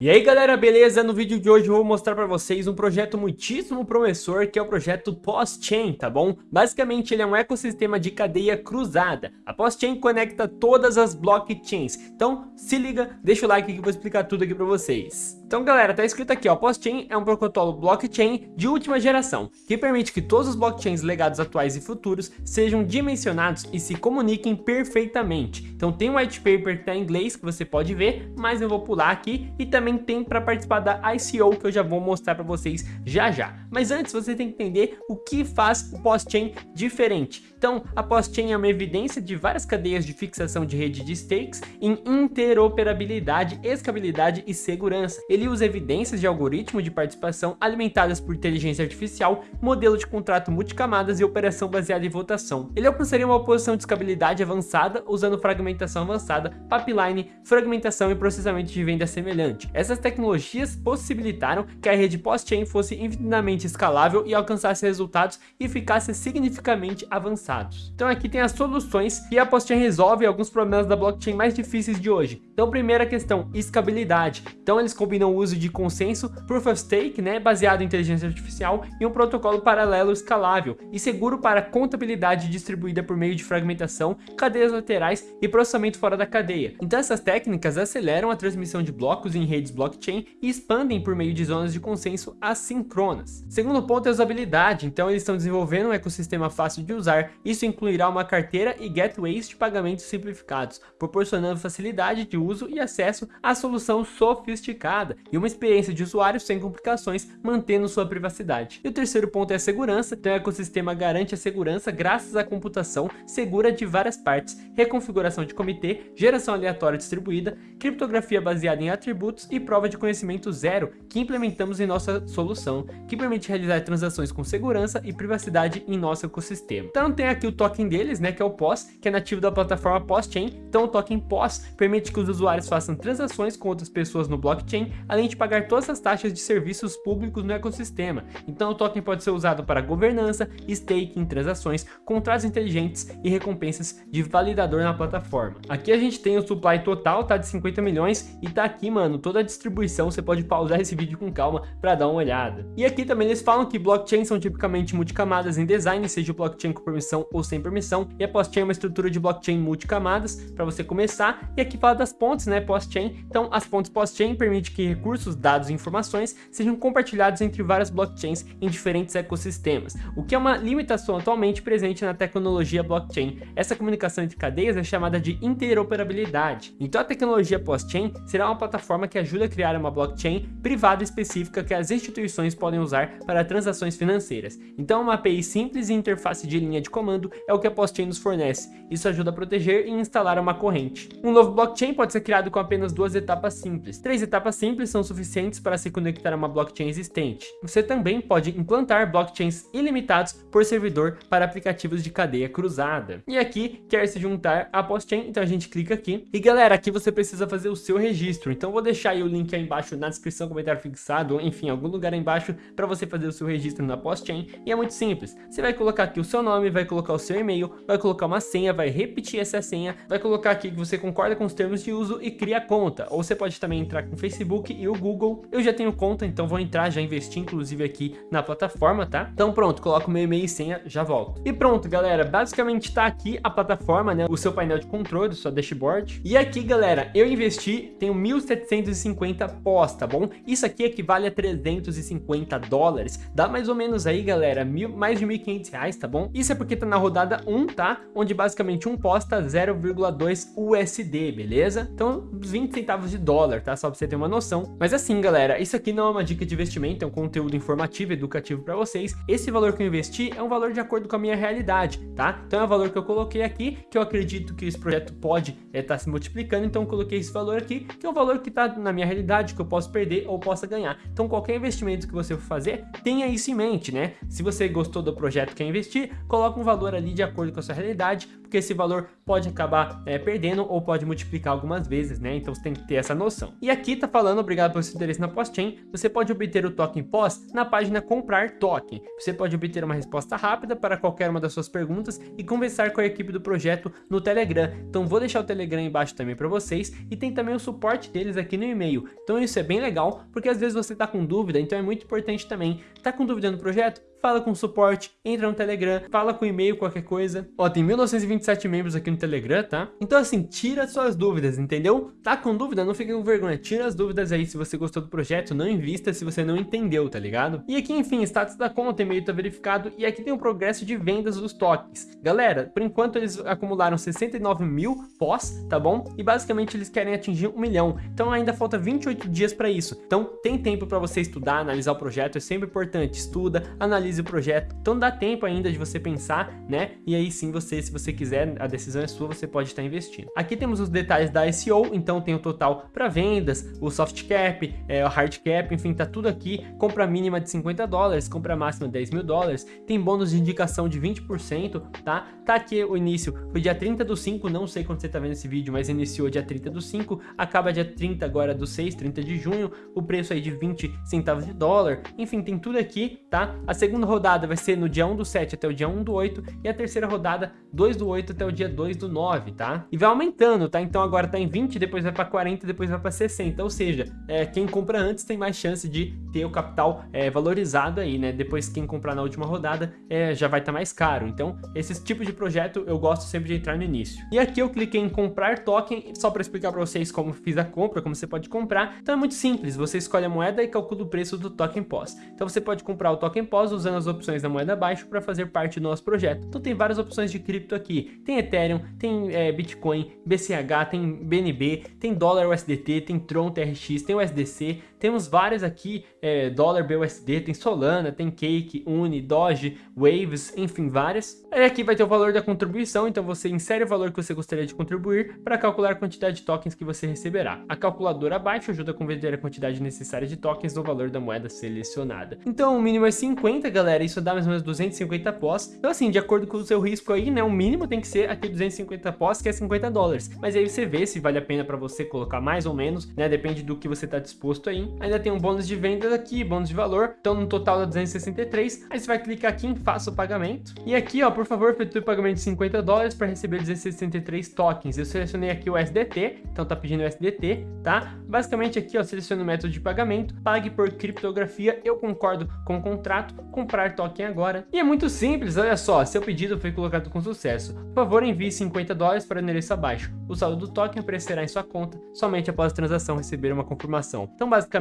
E aí galera, beleza? No vídeo de hoje eu vou mostrar para vocês um projeto muitíssimo promissor que é o projeto PostChain, tá bom? Basicamente ele é um ecossistema de cadeia cruzada. A PostChain conecta todas as blockchains. Então se liga, deixa o like que eu vou explicar tudo aqui para vocês. Então galera, tá escrito aqui ó, PostChain é um protocolo blockchain de última geração, que permite que todos os blockchains legados atuais e futuros sejam dimensionados e se comuniquem perfeitamente. Então tem um white paper que tá em inglês que você pode ver, mas eu vou pular aqui e também tem para participar da ICO que eu já vou mostrar para vocês já já. Mas antes você tem que entender o que faz o PostChain diferente. Então a PostChain é uma evidência de várias cadeias de fixação de rede de stakes em interoperabilidade, escalabilidade e segurança. Ele usa evidências de algoritmo de participação alimentadas por inteligência artificial, modelo de contrato multicamadas e operação baseada em votação. Ele alcançaria uma posição de escalabilidade avançada usando fragmentação avançada, pipeline, fragmentação e processamento de venda semelhante. Essas tecnologias possibilitaram que a rede post-chain fosse infinitamente escalável e alcançasse resultados eficácia significativamente Então aqui tem as soluções que a post-chain resolve alguns problemas da blockchain mais difíceis de hoje. Então primeira questão, escalabilidade. Então eles combinam o uso de consenso, Proof of Stake, né, baseado em inteligência artificial, e um protocolo paralelo escalável e seguro para contabilidade distribuída por meio de fragmentação, cadeias laterais e processamento fora da cadeia. Então essas técnicas aceleram a transmissão de blocos em redes blockchain e expandem por meio de zonas de consenso assíncronas. Segundo ponto é usabilidade, então eles estão desenvolvendo um ecossistema fácil de usar, isso incluirá uma carteira e gateways de pagamentos simplificados, proporcionando facilidade de uso e acesso à solução sofisticada, e uma experiência de usuário sem complicações, mantendo sua privacidade. E o terceiro ponto é a segurança, então o ecossistema garante a segurança graças à computação segura de várias partes, reconfiguração de comitê, geração aleatória distribuída, criptografia baseada em atributos e prova de conhecimento zero que implementamos em nossa solução, que permite realizar transações com segurança e privacidade em nosso ecossistema. Então tem aqui o token deles, né, que é o POS, que é nativo da plataforma POS-Chain. Então o token POS permite que os usuários façam transações com outras pessoas no blockchain além de pagar todas as taxas de serviços públicos no ecossistema. Então o token pode ser usado para governança, staking, transações, contratos inteligentes e recompensas de validador na plataforma. Aqui a gente tem o supply total, tá de 50 milhões e tá aqui, mano, toda a distribuição, você pode pausar esse vídeo com calma para dar uma olhada. E aqui também eles falam que blockchains são tipicamente multicamadas em design, seja o blockchain com permissão ou sem permissão, e a post-chain é uma estrutura de blockchain multicamadas para você começar, e aqui fala das pontes, né, post-chain, então as pontes post-chain permitem que recursos, dados e informações sejam compartilhados entre várias blockchains em diferentes ecossistemas, o que é uma limitação atualmente presente na tecnologia blockchain. Essa comunicação entre cadeias é chamada de interoperabilidade. Então a tecnologia post-chain será uma plataforma que ajuda a criar uma blockchain privada específica que as instituições podem usar para transações financeiras. Então uma API simples e interface de linha de comando é o que a post-chain nos fornece. Isso ajuda a proteger e instalar uma corrente. Um novo blockchain pode ser criado com apenas duas etapas simples. Três etapas simples são suficientes para se conectar a uma blockchain existente. Você também pode implantar blockchains ilimitados por servidor para aplicativos de cadeia cruzada. E aqui quer se juntar à PostChain, então a gente clica aqui. E galera, aqui você precisa fazer o seu registro. Então vou deixar o link aí embaixo na descrição, comentário fixado, enfim, algum lugar aí embaixo para você fazer o seu registro na PostChain. E é muito simples. Você vai colocar aqui o seu nome, vai colocar o seu e-mail, vai colocar uma senha, vai repetir essa senha, vai colocar aqui que você concorda com os termos de uso e cria conta. Ou você pode também entrar com o Facebook e o Google. Eu já tenho conta, então vou entrar, já investi inclusive aqui na plataforma, tá? Então pronto, coloco meu e-mail e senha, já volto. E pronto, galera, basicamente tá aqui a plataforma, né? O seu painel de controle, sua dashboard. E aqui, galera, eu investi, tenho 1.750 pós, tá bom? Isso aqui equivale a 350 dólares. Dá mais ou menos aí, galera, mil, mais de 1.500 reais, tá bom? Isso é porque tá na rodada 1, tá? Onde basicamente um pós tá 0,2 USD, beleza? Então, 20 centavos de dólar, tá? Só pra você ter uma noção. Mas assim, galera, isso aqui não é uma dica de investimento, é um conteúdo informativo, educativo para vocês. Esse valor que eu investi é um valor de acordo com a minha realidade, tá? Então é o valor que eu coloquei aqui, que eu acredito que esse projeto pode estar é, tá se multiplicando, então eu coloquei esse valor aqui, que é o valor que está na minha realidade, que eu posso perder ou possa ganhar. Então qualquer investimento que você for fazer, tenha isso em mente, né? Se você gostou do projeto que quer investir, coloca um valor ali de acordo com a sua realidade, porque esse valor pode acabar é, perdendo ou pode multiplicar algumas vezes, né? Então você tem que ter essa noção. E aqui tá falando, obrigado pelo seu interesse na POS-Chain, você pode obter o token POS na página comprar token. Você pode obter uma resposta rápida para qualquer uma das suas perguntas e conversar com a equipe do projeto no Telegram. Então vou deixar o Telegram embaixo também para vocês e tem também o suporte deles aqui no e-mail. Então isso é bem legal, porque às vezes você tá com dúvida, então é muito importante também. Tá com dúvida no projeto? Fala com o suporte, entra no Telegram, fala com e-mail, qualquer coisa. Ó, tem 1927 membros aqui no Telegram, tá? Então assim, tira suas dúvidas, entendeu? Tá com dúvida? Não fique com vergonha, tira as dúvidas aí se você gostou do projeto, não invista se você não entendeu, tá ligado? E aqui, enfim, status da conta, e-mail tá verificado e aqui tem o progresso de vendas dos tokens. Galera, por enquanto eles acumularam 69 mil pós, tá bom? E basicamente eles querem atingir um milhão, então ainda falta 28 dias para isso. Então tem tempo para você estudar, analisar o projeto, é sempre importante, estuda, analisa analise o projeto. Então dá tempo ainda de você pensar, né? E aí sim você, se você quiser, a decisão é sua, você pode estar investindo. Aqui temos os detalhes da SEO, então tem o total para vendas, o soft cap, é, o hard cap, enfim, tá tudo aqui. Compra mínima de 50 dólares, compra máxima de 10 mil dólares, tem bônus de indicação de 20%, tá? Tá aqui o início, foi dia 30 do 5, não sei quando você tá vendo esse vídeo, mas iniciou dia 30 do 5, acaba dia 30 agora do 6, 30 de junho, o preço aí de 20 centavos de dólar, enfim, tem tudo aqui, tá? A segunda segunda rodada vai ser no dia 1 do 7 até o dia 1 do 8 e a terceira rodada 2 do 8 até o dia 2 do 9, tá? E vai aumentando, tá? Então agora tá em 20, depois vai para 40, depois vai para 60, ou seja, é, quem compra antes tem mais chance de ter o capital é, valorizado aí, né? Depois quem comprar na última rodada é, já vai estar tá mais caro. Então esses tipos de projeto eu gosto sempre de entrar no início. E aqui eu cliquei em comprar token, só para explicar para vocês como fiz a compra, como você pode comprar. Então é muito simples, você escolhe a moeda e calcula o preço do token POS. Então você pode comprar o token POS usando as opções da moeda abaixo para fazer parte do nosso projeto. Então tem várias opções de cripto aqui. Tem Ethereum, tem é, Bitcoin, BCH, tem BNB, tem dólar USDT, tem Tron TRX, tem USDC, temos várias aqui, é, dólar BUSD, tem Solana, tem Cake, Uni, Doge, Waves, enfim, várias. Aí aqui vai ter o valor da contribuição, então você insere o valor que você gostaria de contribuir para calcular a quantidade de tokens que você receberá. A calculadora abaixo ajuda a converter a quantidade necessária de tokens no valor da moeda selecionada. Então o mínimo é 50, galera, isso dá mais ou menos 250 pós. Então assim, de acordo com o seu risco aí, né, o mínimo tem que ser aqui 250 pós, que é 50 dólares. Mas aí você vê se vale a pena para você colocar mais ou menos, né, depende do que você está disposto aí ainda tem um bônus de vendas aqui, bônus de valor, então no total dá 263, aí você vai clicar aqui em faça o pagamento, e aqui ó, por favor, efetue o pagamento de 50 dólares para receber 263 tokens, eu selecionei aqui o SDT, então tá pedindo o SDT, tá? Basicamente aqui ó, seleciono o método de pagamento, pague por criptografia, eu concordo com o contrato, comprar token agora, e é muito simples, olha só, seu pedido foi colocado com sucesso, por favor envie 50 dólares para o endereço abaixo, o saldo do token aparecerá em sua conta somente após a transação receber uma confirmação, então basicamente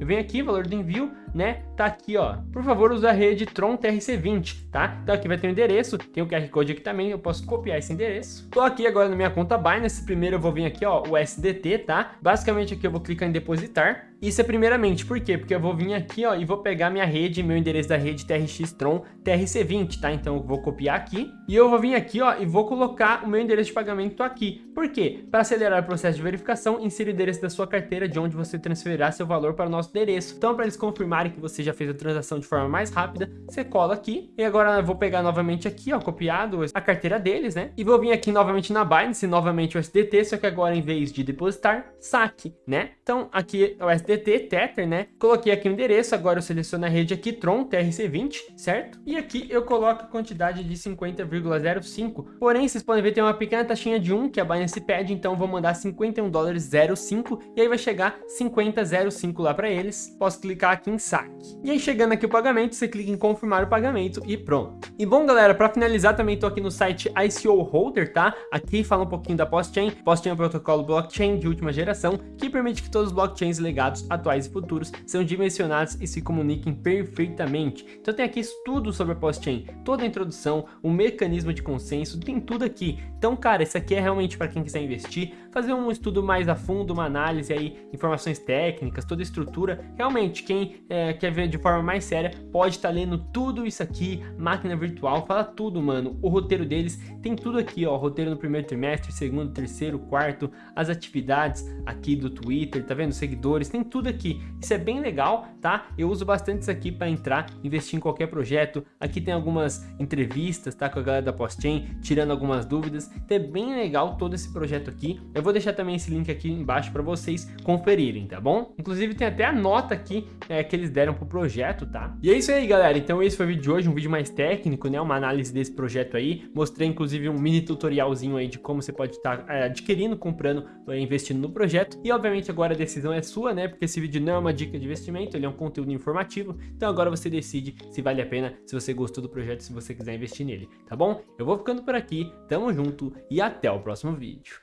eu venho aqui, valor do envio, né? Tá aqui, ó. Por favor, use a rede Tron TRC20, tá? Então aqui vai ter o um endereço, tem o QR Code aqui também, eu posso copiar esse endereço. Tô aqui agora na minha conta Binance, primeiro eu vou vir aqui, ó, o SDT, tá? Basicamente aqui eu vou clicar em depositar, isso é primeiramente, por quê? Porque eu vou vir aqui, ó, e vou pegar minha rede, meu endereço da rede TRX Tron TRC20, tá? Então eu vou copiar aqui, e eu vou vir aqui, ó, e vou colocar o meu endereço de pagamento aqui. Por quê? Para acelerar o processo de verificação, insira o endereço da sua carteira de onde você transferirá seu valor para o nosso endereço. Então, para eles confirmarem que você já fez a transação de forma mais rápida, você cola aqui, e agora eu vou pegar novamente aqui, ó, copiado a carteira deles, né? E vou vir aqui novamente na Binance, novamente o SDT, só que agora em vez de depositar, saque, né? Então, aqui é o SDT DT Tether, né? Coloquei aqui o endereço, agora eu seleciono a rede aqui, Tron TRC20, certo? E aqui eu coloco a quantidade de 50,05. Porém, vocês podem ver tem uma pequena taxinha de 1 que a Binance pede, então vou mandar 51 dólares 05 e aí vai chegar 50,05 lá para eles. Posso clicar aqui em saque. E aí chegando aqui o pagamento, você clica em confirmar o pagamento e pronto. E bom, galera, para finalizar também tô aqui no site ICO Holder, tá? Aqui fala um pouquinho da PostChain. PostChain é um protocolo blockchain de última geração que permite que todos os blockchains legados atuais e futuros são dimensionados e se comuniquem perfeitamente. Então tem aqui tudo sobre a PostChain, toda a introdução, o mecanismo de consenso, tem tudo aqui. Então, cara, isso aqui é realmente para quem quiser investir, fazer um estudo mais a fundo, uma análise aí, informações técnicas, toda a estrutura. Realmente, quem é, quer ver de forma mais séria, pode estar tá lendo tudo isso aqui, máquina virtual, fala tudo, mano. O roteiro deles tem tudo aqui, ó, roteiro no primeiro trimestre, segundo, terceiro, quarto, as atividades aqui do Twitter, tá vendo? Seguidores, tem tudo aqui. Isso é bem legal, tá? Eu uso bastante isso aqui para entrar, investir em qualquer projeto. Aqui tem algumas entrevistas, tá? Com a galera da Postchain, tirando algumas dúvidas. Então é bem legal todo esse projeto aqui. Eu vou deixar também esse link aqui embaixo para vocês conferirem, tá bom? Inclusive tem até a nota aqui é, que eles deram pro projeto, tá? E é isso aí, galera. Então esse foi o vídeo de hoje, um vídeo mais técnico, né? Uma análise desse projeto aí. Mostrei, inclusive, um mini tutorialzinho aí de como você pode estar tá, é, adquirindo, comprando, é, investindo no projeto. E, obviamente, agora a decisão é sua, né? Porque esse vídeo não é uma dica de investimento, ele é um conteúdo informativo. Então agora você decide se vale a pena, se você gostou do projeto, se você quiser investir nele, tá bom? Eu vou ficando por aqui, tamo junto e até o próximo vídeo.